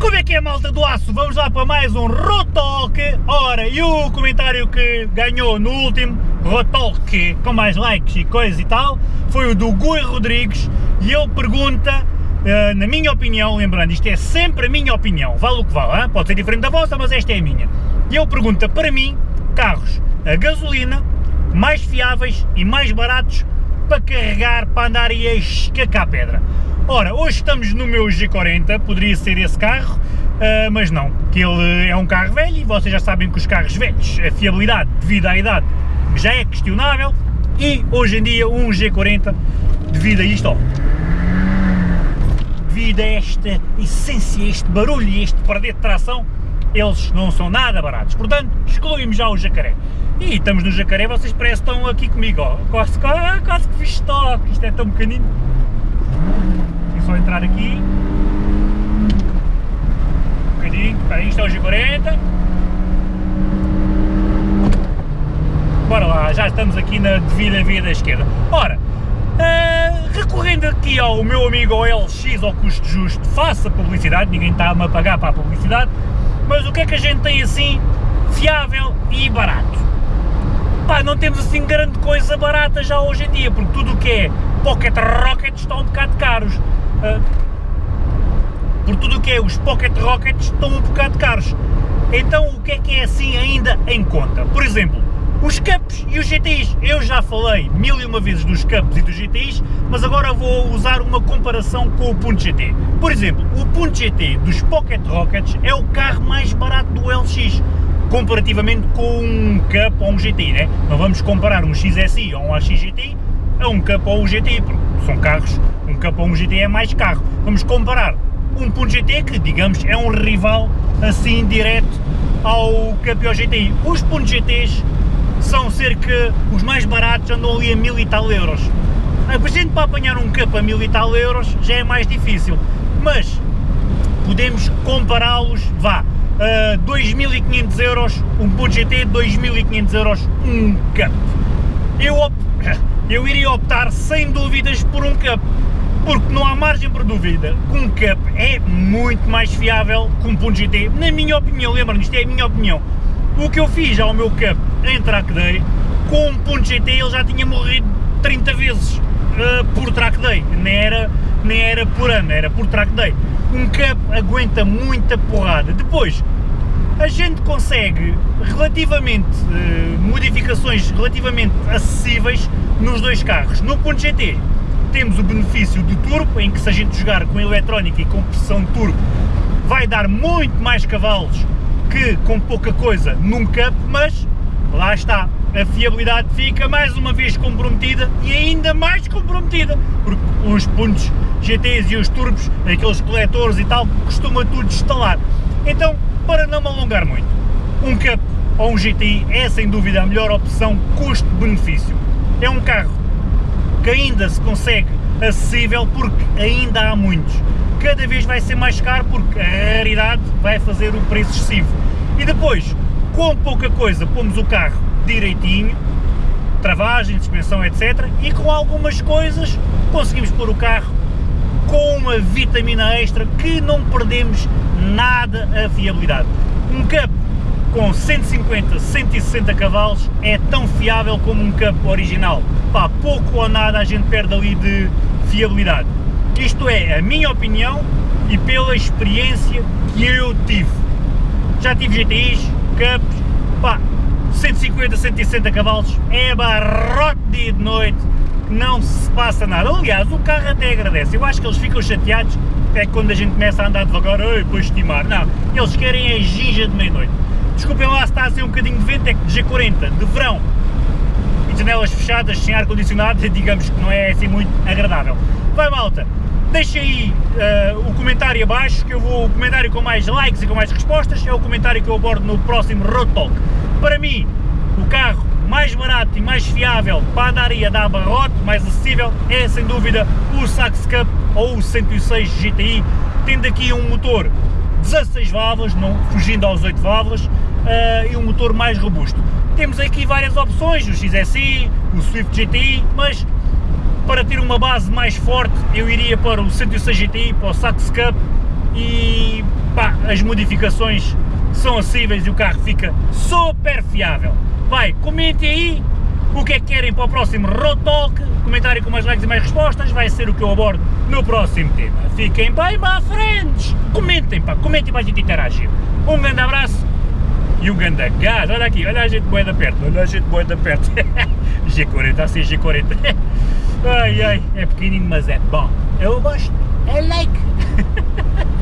Como é que é malta do aço? Vamos lá para mais um Rotalk. Ora, e o comentário que ganhou no último Rotalk, com mais likes e coisa e tal, foi o do Gui Rodrigues e ele pergunta, uh, na minha opinião, lembrando, isto é sempre a minha opinião, vale o que vale, hein? pode ser diferente da vossa, mas esta é a minha. E ele pergunta, para mim, carros a gasolina, mais fiáveis e mais baratos para carregar, para andar e a escacar pedra. Ora, hoje estamos no meu G40, poderia ser esse carro, uh, mas não, que ele é um carro velho e vocês já sabem que os carros velhos, a fiabilidade devido à idade já é questionável e hoje em dia um G40 devido a isto, ó, devido a esta essência, este barulho e este perder de tração, eles não são nada baratos, portanto excluímos já o jacaré. E estamos no jacaré, vocês parecem que estão aqui comigo, ó, quase, quase que fiz toque, isto é tão pequenino só entrar aqui. Um bocadinho, aí, é o G40. Bora lá, já estamos aqui na devida via da esquerda. Ora, uh, recorrendo aqui ao meu amigo OLX ao custo justo, faça publicidade, ninguém está-me a pagar para a publicidade, mas o que é que a gente tem assim fiável e barato? Pá, não temos assim grande coisa barata já hoje em dia, porque tudo o que é Pocket Rockets estão um bocado caros. Uh, por tudo o que é os Pocket Rockets estão um bocado caros. Então o que é que é assim ainda em conta? Por exemplo, os Cups e os GTIs. Eu já falei mil e uma vezes dos Cups e dos GTIs, mas agora vou usar uma comparação com o Punto GT. Por exemplo, o Punto GT dos Pocket Rockets é o carro mais barato do LX, comparativamente com um Cup ou um GTI, né? Não vamos comparar um XSI ou um AX a um Cup ou um GTI, porque são carros, Cup ou um GTI é mais carro. Vamos comparar um Punto GT, que digamos é um rival assim direto ao ou GTI. Os Puntos GTs são cerca, os mais baratos andam ali a mil e tal euros. A gente para apanhar um Cup a mil e tal euros já é mais difícil, mas podemos compará-los, vá, a 2.500 euros um Punto GT, 2.500 euros um Cup. Eu eu iria optar sem dúvidas por um Cup, porque não há margem para dúvida que um Cup é muito mais fiável que um Punto GT, na minha opinião, lembra-me, isto é a minha opinião. O que eu fiz ao meu Cup em Track Day, com um Punto GT ele já tinha morrido 30 vezes uh, por Track Day, nem era, nem era por ano, era por Track Day. Um Cup aguenta muita porrada. Depois, a gente consegue relativamente, uh, modificações relativamente acessíveis nos dois carros. No ponto GT temos o benefício do turbo, em que se a gente jogar com eletrónica e com pressão turbo vai dar muito mais cavalos que com pouca coisa num Cup, mas lá está, a fiabilidade fica mais uma vez comprometida e ainda mais comprometida, porque os pontos GTs e os turbos, aqueles coletores e tal, costuma tudo instalar. Então, para não me alongar muito, um Cup ou um GTI é sem dúvida a melhor opção custo-benefício. É um carro que ainda se consegue acessível porque ainda há muitos. Cada vez vai ser mais caro porque a raridade vai fazer o preço excessivo. E depois, com pouca coisa, pomos o carro direitinho, travagem, suspensão, etc. E com algumas coisas conseguimos pôr o carro com uma vitamina extra que não perdemos nada a fiabilidade. Um Cup com 150, 160 cavalos é tão fiável como um Cup original. Pá, pouco ou nada a gente perde ali de fiabilidade. Isto é a minha opinião e pela experiência que eu tive. Já tive GTIs, Cups, pá, 150, 160 cavalos, é barrote dia de noite, não se passa nada. Aliás, o carro até agradece. Eu acho que eles ficam chateados é quando a gente começa a andar devagar, e depois estimar. Não, eles querem a ginja de meia-noite. Desculpem lá se está a ser um bocadinho de vento, é que de G40, de verão, janelas fechadas, sem ar-condicionado, digamos que não é assim muito agradável. Vai malta, deixa aí uh, o comentário abaixo, que eu vou, o comentário com mais likes e com mais respostas, é o comentário que eu abordo no próximo Road Talk. Para mim, o carro mais barato e mais fiável para andar e a dar barrote, mais acessível, é sem dúvida o Sax Cup ou o 106 GTI, tendo aqui um motor 16 válvulas, não fugindo aos 8 válvulas, uh, e um motor mais robusto. Temos aqui várias opções, o XSI, o Swift GTI, mas para ter uma base mais forte eu iria para o 106 GTI, para o Sax Cup e pá, as modificações são acessíveis e o carro fica super fiável. Vai, comentem aí o que é que querem para o próximo Road Talk, comentário com mais likes e mais respostas, vai ser o que eu abordo no próximo tema. Fiquem bem, my friends! Comentem, pá, comentem para a gente interagir. Um grande abraço e um grande gás. Olha aqui, olha a gente boa da perto, olha a gente boa da perto. G40, assim G40. ai ai, é pequenininho, mas é bom. Eu gosto, é like.